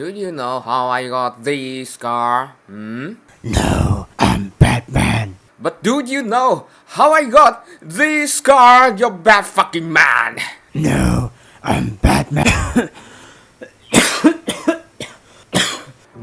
Do you know how I got this scar? Hmm? No, I'm Batman. But do you know how I got this scar, you bad fucking man? No, I'm Batman.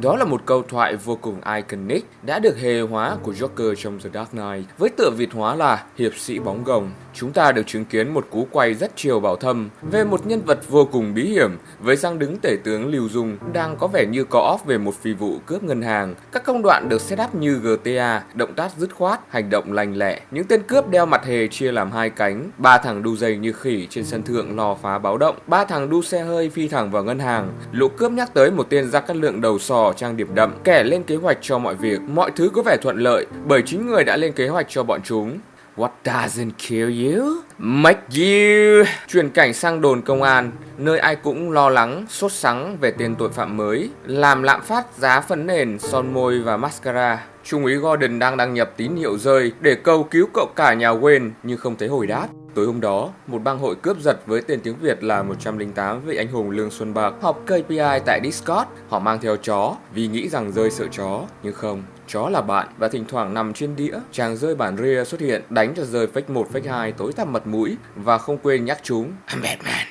Đó là một câu thoại vô cùng iconic đã được hề hóa của Joker trong The Dark Knight với tựa Việt hóa là hiệp sĩ bóng gồng. Chúng ta được chứng kiến một cú quay rất chiều bảo thâm về một nhân vật vô cùng bí hiểm với sang đứng tể tướng Lưu Dung đang có vẻ như có off về một phi vụ cướp ngân hàng. Các công đoạn được set up như GTA, động tác dứt khoát, hành động lành lẹ. Những tên cướp đeo mặt hề chia làm hai cánh, ba thằng đu dây như khỉ trên sân thượng lò phá báo động, ba thằng đu xe hơi phi thẳng vào ngân hàng. Lũ cướp nhắc tới một tên ra cắt lượng đầu sò trang điểm đậm, kẻ lên kế hoạch cho mọi việc, mọi thứ có vẻ thuận lợi bởi chính người đã lên kế hoạch cho bọn chúng. What doesn't kill you? Make you! Chuyển cảnh sang đồn công an, nơi ai cũng lo lắng, sốt sắng về tên tội phạm mới, làm lạm phát giá phấn nền, son môi và mascara. Trung úy Gordon đang đăng nhập tín hiệu rơi để cầu cứu cậu cả nhà Wayne nhưng không thấy hồi đáp. Tối hôm đó, một bang hội cướp giật với tên tiếng Việt là 108 vị anh hùng Lương Xuân Bạc họp KPI tại Discord. Họ mang theo chó vì nghĩ rằng rơi sợ chó, nhưng không. Chó là bạn và thỉnh thoảng nằm trên đĩa, chàng rơi bản ria xuất hiện, đánh cho rơi phách 1 phách 2 tối tăm mặt mũi và không quên nhắc chúng. I'm Batman,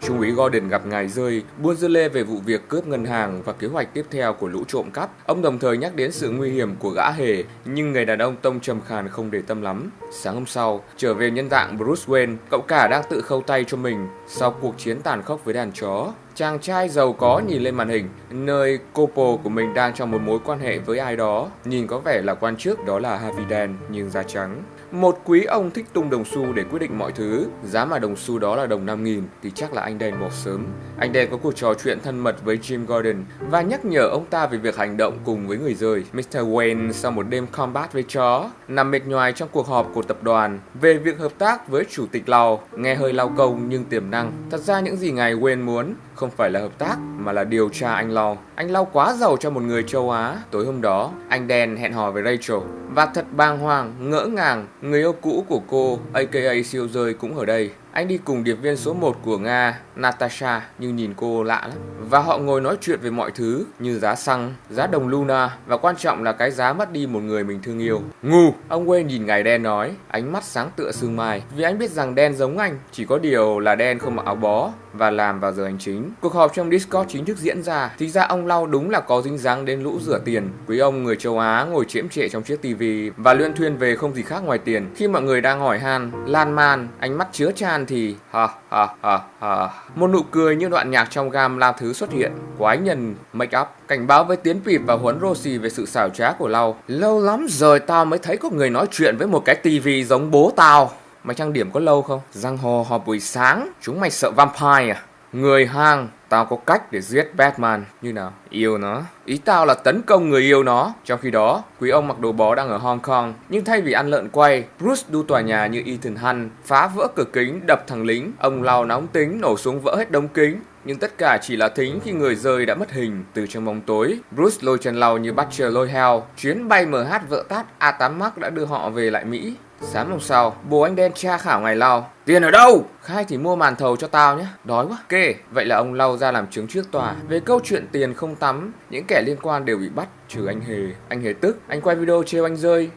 Trung úy Gordon gặp ngài rơi, buôn dưa lê về vụ việc cướp ngân hàng và kế hoạch tiếp theo của lũ trộm cắp. Ông đồng thời nhắc đến sự nguy hiểm của gã hề, nhưng người đàn ông tông trầm khàn không để tâm lắm. Sáng hôm sau, trở về nhân dạng Bruce Wayne, cậu cả đang tự khâu tay cho mình sau cuộc chiến tàn khốc với đàn chó. Chàng trai giàu có nhìn lên màn hình, nơi couple của mình đang trong một mối quan hệ với ai đó. Nhìn có vẻ là quan chức đó là Harvey Dent, nhưng da trắng. Một quý ông thích tung đồng xu để quyết định mọi thứ. Giá mà đồng xu đó là đồng 5.000 thì chắc là anh đen một sớm. Anh đen có cuộc trò chuyện thân mật với Jim Gordon và nhắc nhở ông ta về việc hành động cùng với người rơi. Mr. Wayne sau một đêm combat với chó, nằm mệt nhoài trong cuộc họp của tập đoàn về việc hợp tác với chủ tịch Lau. Nghe hơi lao công nhưng tiềm năng. Thật ra những gì ngài Wayne muốn không phải là hợp tác mà là điều tra anh Lau. Anh Lau quá giàu cho một người châu Á. Tối hôm đó, anh đen hẹn hò với Rachel và thật bàng hoàng, ngỡ ngàng, người yêu cũ của cô, aka siêu rơi cũng ở đây. Anh đi cùng điệp viên số 1 của Nga, Natasha, nhưng nhìn cô lạ lắm. Và họ ngồi nói chuyện về mọi thứ như giá xăng, giá đồng Luna và quan trọng là cái giá mất đi một người mình thương yêu. Ngu! Ông Wayne nhìn ngài đen nói, ánh mắt sáng tựa sương mai. Vì anh biết rằng đen giống anh, chỉ có điều là đen không mặc áo bó và làm vào giờ hành chính. Cuộc họp trong Discord chính thức diễn ra. Thì ra ông Lau đúng là có dính dáng đến lũ rửa tiền. Quý ông người châu Á ngồi chiếm trệ trong chiếc tivi và luyên thuyên về không gì khác ngoài tiền. Khi mọi người đang hỏi han, lan man, ánh mắt chứa chan thì ha ha ha ha. Một nụ cười như đoạn nhạc trong gam la thứ xuất hiện. Quái nhân make up cảnh báo với tiến pịp và huấn Rosie về sự xảo trá của Lau. Lâu lắm rồi tao mới thấy có người nói chuyện với một cái tivi giống bố tao. Mày trang điểm có lâu không? Răng hồ họp buổi sáng, chúng mày sợ vampire à? Người hang, tao có cách để giết Batman. Như nào? Yêu nó. Ý tao là tấn công người yêu nó. Trong khi đó, quý ông mặc đồ bó đang ở Hong Kong. Nhưng thay vì ăn lợn quay, Bruce đu tòa nhà như Ethan Hunt, phá vỡ cửa kính, đập thằng lính. Ông lao nóng tính, nổ súng vỡ hết đống kính. Nhưng tất cả chỉ là thính khi người rơi đã mất hình từ trong bóng tối. Bruce lôi chân lau như Butcher lôi heo. Chuyến bay MH vợ tát A8 Max đã đưa họ về lại Mỹ. Sáng hôm sau, bố anh đen tra khảo ngày lao Tiền ở đâu? Khai thì mua màn thầu cho tao nhé. Đói quá. Kê. Vậy là ông lau ra làm chứng trước tòa. Về câu chuyện tiền không tắm, những kẻ liên quan đều bị bắt, trừ anh Hề. Anh Hề tức, anh quay video trêu anh rơi.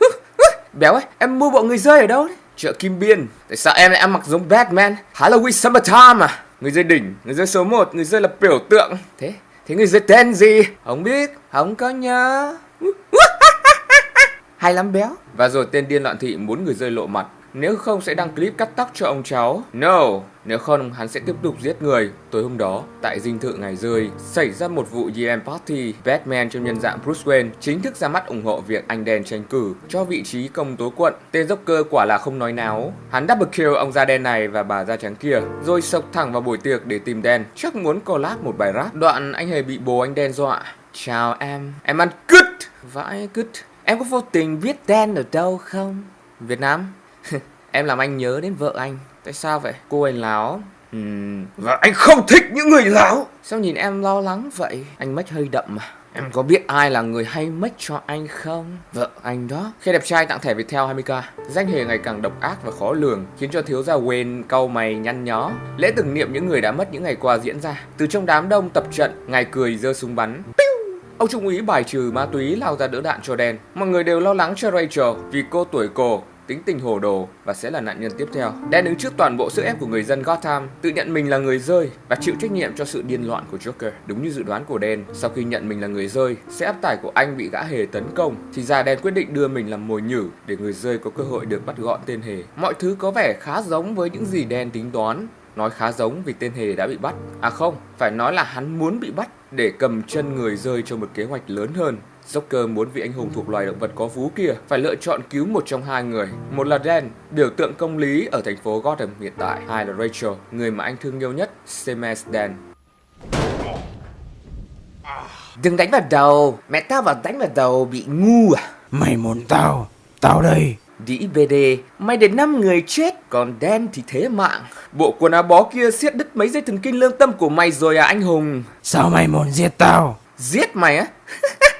Béo ấy, em mua bộ người rơi ở đâu đấy? Chợ Kim Biên. Tại sao em lại ăn mặc giống Batman? Halloween Summertime à? Người rơi đỉnh, người rơi số 1, người rơi là biểu tượng. Thế, thế người rơi tên gì? Không biết, không có nhớ. Hay lắm béo. Và rồi tên điên loạn thị muốn người rơi lộ mặt. Nếu không sẽ đăng clip cắt tóc cho ông cháu. No, nếu không hắn sẽ tiếp tục giết người. Tối hôm đó, tại dinh thự ngày rơi, xảy ra một vụ GM Party. Batman trong nhân dạng Bruce Wayne chính thức ra mắt ủng hộ việc anh đen tranh cử cho vị trí công tố quận. Tên Joker quả là không nói náo. Hắn double kill ông da đen này và bà da trắng kia, rồi sộc thẳng vào buổi tiệc để tìm đen. Chắc muốn collab một bài rap. Đoạn anh hề bị bố anh đen dọa. Chào em, em ăn cứt. Vãi cứt. Em có vô tình biết đen ở đâu không? Việt Nam? em làm anh nhớ đến vợ anh. Tại sao vậy? Cô anh láo. Ừm, và anh không thích những người láo. Sao nhìn em lo lắng vậy? Anh make hơi đậm mà. Em có biết ai là người hay make cho anh không? Vợ anh đó. Khi đẹp trai tặng thẻ Viettel 20k, danh hề ngày càng độc ác và khó lường, khiến cho thiếu gia Wayne cau mày nhăn nhó. Lễ tưởng niệm những người đã mất những ngày qua diễn ra. Từ trong đám đông tập trận, ngài cười giơ súng bắn. Piu! Ông trung úy bài trừ ma túy lao ra đỡ đạn cho đen. Mọi người đều lo lắng cho Rachel vì cô tuổi cổ, tính tình hồ đồ và sẽ là nạn nhân tiếp theo. Đen đứng trước toàn bộ sức ép của người dân Gotham, tự nhận mình là người rơi và chịu trách nhiệm cho sự điên loạn của Joker. Đúng như dự đoán của Đen, sau khi nhận mình là người rơi, sẽ áp tải của anh bị gã hề tấn công, thì già đen quyết định đưa mình làm mồi nhử để người rơi có cơ hội được bắt gọn tên hề. Mọi thứ có vẻ khá giống với những gì đen tính toán, nói khá giống vì tên hề đã bị bắt. À không, phải nói là hắn muốn bị bắt để cầm chân người rơi cho một kế hoạch lớn hơn. Joker muốn vị anh hùng thuộc loài động vật có vú kia phải lựa chọn cứu một trong hai người. Một là Dan, biểu tượng công lý ở thành phố Gotham hiện tại. Hai là Rachel, người mà anh thương yêu nhất, same as Dan. Đừng đánh vào đầu, mẹ tao vào đánh vào đầu bị ngu à? Mày muốn tao? Tao đây. Đĩ BD, mày để 5 người chết, còn Dan thì thế mạng. Bộ quần áo bó kia siết đứt mấy dây thần kinh lương tâm của mày rồi à anh hùng? Sao mày muốn giết tao? Giết mày á?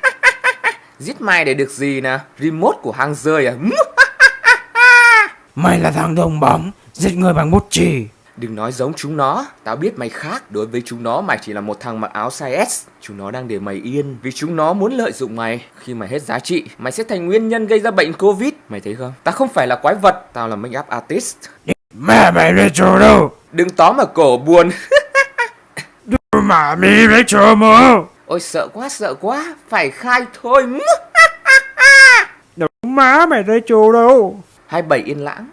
Giết mày để được gì nè? Remote của hang rơi à? Mày là thằng đồng bóng, giết người bằng bút chì. Đừng nói giống chúng nó, tao biết mày khác. Đối với chúng nó mày chỉ là một thằng mặc áo size S. Chúng nó đang để mày yên vì chúng nó muốn lợi dụng mày. Khi mày hết giá trị, mày sẽ thành nguyên nhân gây ra bệnh Covid. Mày thấy không? Tao không phải là quái vật, tao là make up artist. Mẹ mày Rachel đâu? Đừng tóm ở cổ buồn. Mà mi Rachel mà. Ôi sợ quá sợ quá, phải khai thôi. Đâu má mày Rachel đâu? 27 yên lãng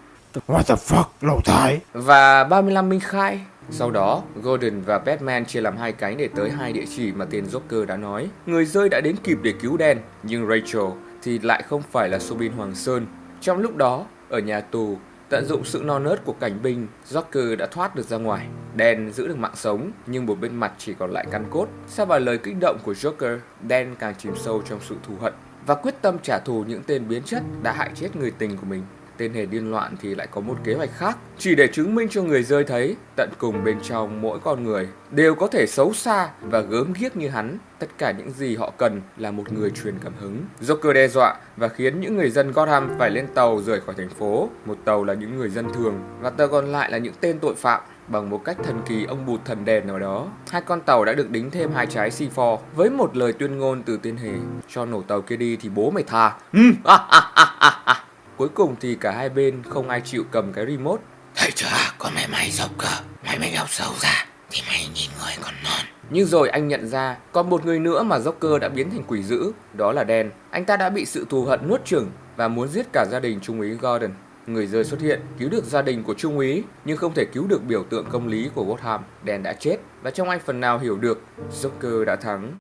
What the fuck, lầu thái. và 35 minh khai. Sau đó, Gordon và Batman chia làm hai cánh để tới hai địa chỉ mà tên Joker đã nói. Người rơi đã đến kịp để cứu đen, nhưng Rachel thì lại không phải là Sobin Hoàng Sơn. Trong lúc đó, ở nhà tù, tận dụng sự non nớt của cảnh binh, Joker đã thoát được ra ngoài. Đen giữ được mạng sống, nhưng một bên mặt chỉ còn lại căn cốt. Sau vài lời kích động của Joker, đen càng chìm sâu trong sự thù hận và quyết tâm trả thù những tên biến chất đã hại chết người tình của mình. Tên hề điên loạn thì lại có một kế hoạch khác. Chỉ để chứng minh cho người rơi thấy, Tận cùng bên trong mỗi con người Đều có thể xấu xa và gớm ghiếc như hắn. Tất cả những gì họ cần là một người truyền cảm hứng. Joker đe dọa và khiến những người dân Gotham phải lên tàu rời khỏi thành phố. Một tàu là những người dân thường Và tàu còn lại là những tên tội phạm. Bằng một cách thần kỳ, ông bụt thần đèn nào đó. Hai con tàu đã được đính thêm hai trái C4 Với một lời tuyên ngôn từ tên hề. Cho nổ tàu kia đi thì bố mày tha. Ừ. Cuối cùng thì cả hai bên không ai chịu cầm cái remote. Thấy chưa, con mẹ mày dọc cơ. Mày mày học sâu ra, thì mày nhìn người còn non. Nhưng rồi anh nhận ra còn một người nữa mà Joker đã biến thành quỷ dữ Đó là Dan. Anh ta đã bị sự thù hận nuốt chửng Và muốn giết cả gia đình Trung úy Gordon. Người rơi xuất hiện cứu được gia đình của Trung úy Nhưng không thể cứu được biểu tượng công lý của Gotham. Dan đã chết Và trong anh phần nào hiểu được Joker đã thắng